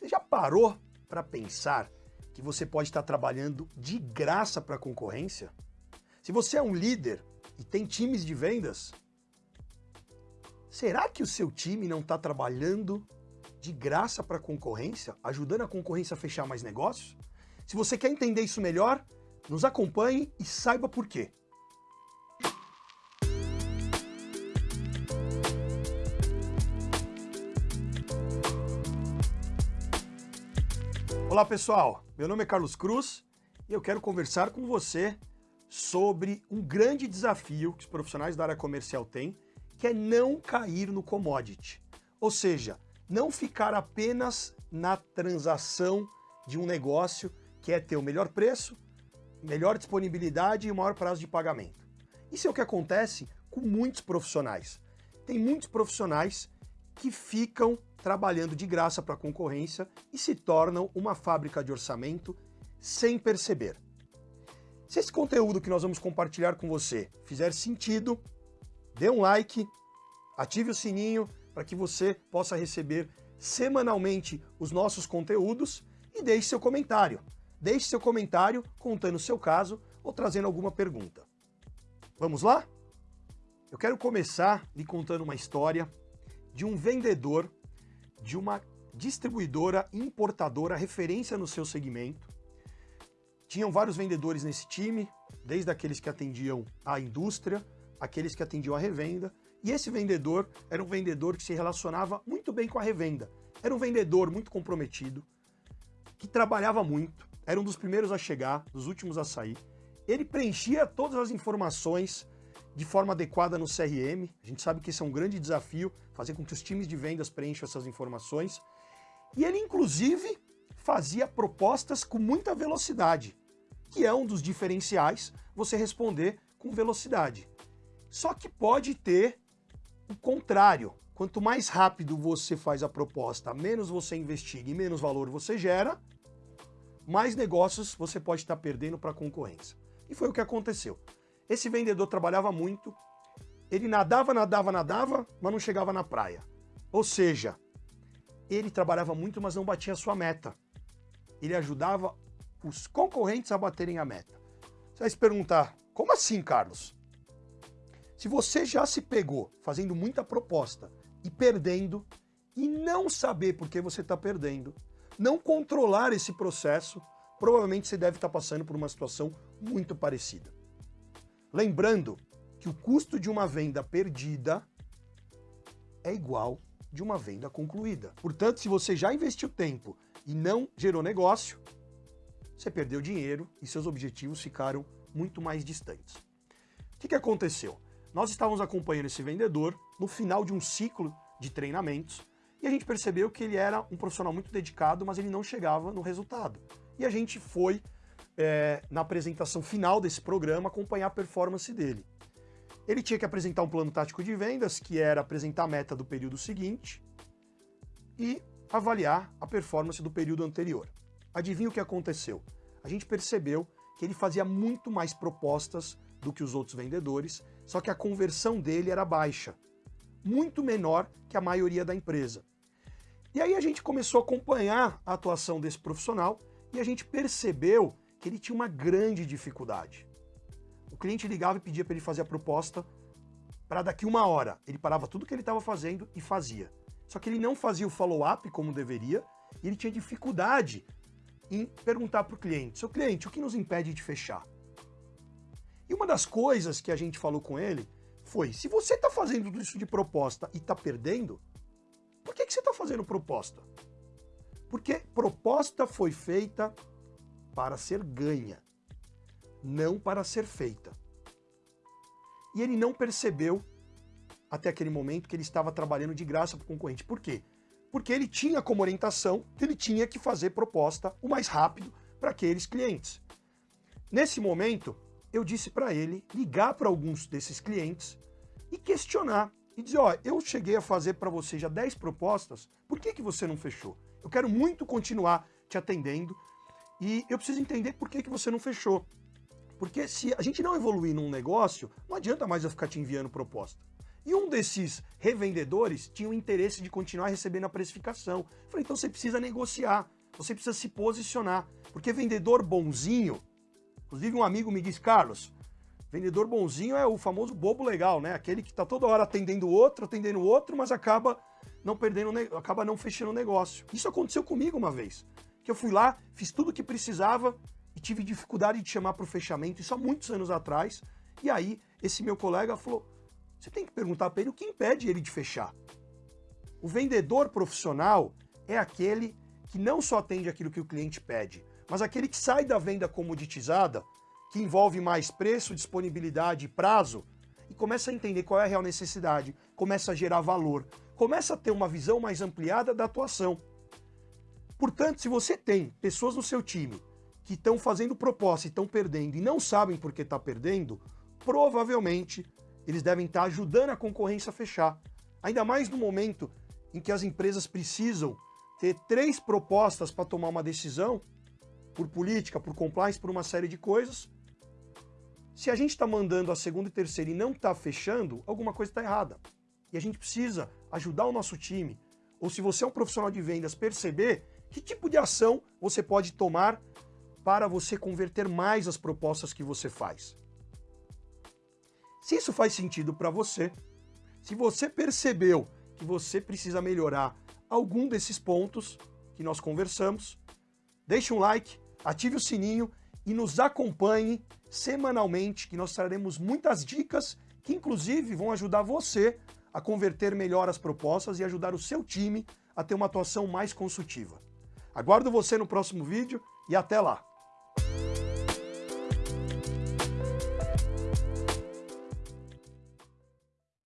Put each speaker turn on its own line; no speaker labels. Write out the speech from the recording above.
Você já parou para pensar que você pode estar trabalhando de graça para a concorrência? Se você é um líder e tem times de vendas, será que o seu time não está trabalhando de graça para a concorrência, ajudando a concorrência a fechar mais negócios? Se você quer entender isso melhor, nos acompanhe e saiba por quê. Olá pessoal, meu nome é Carlos Cruz e eu quero conversar com você sobre um grande desafio que os profissionais da área comercial têm, que é não cair no commodity. Ou seja, não ficar apenas na transação de um negócio que é ter o melhor preço, melhor disponibilidade e o maior prazo de pagamento. Isso é o que acontece com muitos profissionais. Tem muitos profissionais que ficam trabalhando de graça para a concorrência e se tornam uma fábrica de orçamento sem perceber. Se esse conteúdo que nós vamos compartilhar com você fizer sentido, dê um like, ative o sininho para que você possa receber semanalmente os nossos conteúdos e deixe seu comentário. Deixe seu comentário contando o seu caso ou trazendo alguma pergunta. Vamos lá? Eu quero começar lhe contando uma história de um vendedor de uma distribuidora importadora referência no seu segmento. Tinham vários vendedores nesse time, desde aqueles que atendiam a indústria, aqueles que atendiam a revenda, e esse vendedor era um vendedor que se relacionava muito bem com a revenda. Era um vendedor muito comprometido, que trabalhava muito, era um dos primeiros a chegar, dos últimos a sair. Ele preenchia todas as informações de forma adequada no CRM. A gente sabe que esse é um grande desafio, fazer com que os times de vendas preencham essas informações. E ele, inclusive, fazia propostas com muita velocidade, que é um dos diferenciais você responder com velocidade. Só que pode ter o contrário. Quanto mais rápido você faz a proposta, menos você investiga e menos valor você gera, mais negócios você pode estar perdendo para a concorrência. E foi o que aconteceu. Esse vendedor trabalhava muito, ele nadava, nadava, nadava, mas não chegava na praia. Ou seja, ele trabalhava muito, mas não batia a sua meta. Ele ajudava os concorrentes a baterem a meta. Você vai se perguntar, como assim, Carlos? Se você já se pegou fazendo muita proposta e perdendo, e não saber por que você está perdendo, não controlar esse processo, provavelmente você deve estar passando por uma situação muito parecida. Lembrando que o custo de uma venda perdida é igual de uma venda concluída. Portanto, se você já investiu tempo e não gerou negócio, você perdeu dinheiro e seus objetivos ficaram muito mais distantes. O que, que aconteceu? Nós estávamos acompanhando esse vendedor no final de um ciclo de treinamentos e a gente percebeu que ele era um profissional muito dedicado, mas ele não chegava no resultado. E a gente foi é, na apresentação final desse programa, acompanhar a performance dele. Ele tinha que apresentar um plano tático de vendas, que era apresentar a meta do período seguinte e avaliar a performance do período anterior. Adivinha o que aconteceu? A gente percebeu que ele fazia muito mais propostas do que os outros vendedores, só que a conversão dele era baixa, muito menor que a maioria da empresa. E aí a gente começou a acompanhar a atuação desse profissional e a gente percebeu que ele tinha uma grande dificuldade. O cliente ligava e pedia para ele fazer a proposta para daqui uma hora. Ele parava tudo que ele estava fazendo e fazia. Só que ele não fazia o follow-up como deveria e ele tinha dificuldade em perguntar para o cliente, seu cliente, o que nos impede de fechar? E uma das coisas que a gente falou com ele foi, se você está fazendo isso de proposta e está perdendo, por que, que você está fazendo proposta? Porque proposta foi feita para ser ganha, não para ser feita. E ele não percebeu até aquele momento que ele estava trabalhando de graça para o concorrente. Por quê? Porque ele tinha como orientação que ele tinha que fazer proposta o mais rápido para aqueles clientes. Nesse momento, eu disse para ele ligar para alguns desses clientes e questionar e dizer, ó, eu cheguei a fazer para você já 10 propostas, por que, que você não fechou? Eu quero muito continuar te atendendo, e eu preciso entender por que, que você não fechou. Porque se a gente não evoluir num negócio, não adianta mais eu ficar te enviando proposta. E um desses revendedores tinha o interesse de continuar recebendo a precificação. Eu falei, então você precisa negociar, você precisa se posicionar, porque vendedor bonzinho, inclusive um amigo me disse, Carlos, vendedor bonzinho é o famoso bobo legal, né? Aquele que está toda hora atendendo outro, atendendo outro, mas acaba não perdendo, acaba não fechando o negócio. Isso aconteceu comigo uma vez, que eu fui lá, fiz tudo o que precisava e tive dificuldade de chamar para o fechamento, isso há muitos anos atrás, e aí esse meu colega falou, você tem que perguntar para ele o que impede ele de fechar. O vendedor profissional é aquele que não só atende aquilo que o cliente pede, mas aquele que sai da venda comoditizada, que envolve mais preço, disponibilidade e prazo, e começa a entender qual é a real necessidade, começa a gerar valor, começa a ter uma visão mais ampliada da atuação. Portanto, se você tem pessoas no seu time que estão fazendo proposta e estão perdendo e não sabem por que está perdendo, provavelmente eles devem estar ajudando a concorrência a fechar. Ainda mais no momento em que as empresas precisam ter três propostas para tomar uma decisão, por política, por compliance, por uma série de coisas. Se a gente está mandando a segunda e terceira e não está fechando, alguma coisa está errada. E a gente precisa ajudar o nosso time, ou se você é um profissional de vendas, perceber que tipo de ação você pode tomar para você converter mais as propostas que você faz. Se isso faz sentido para você, se você percebeu que você precisa melhorar algum desses pontos que nós conversamos, deixe um like, ative o sininho e nos acompanhe semanalmente, que nós traremos muitas dicas que inclusive vão ajudar você a converter melhor as propostas e ajudar o seu time a ter uma atuação mais consultiva. Aguardo você no próximo vídeo e até lá!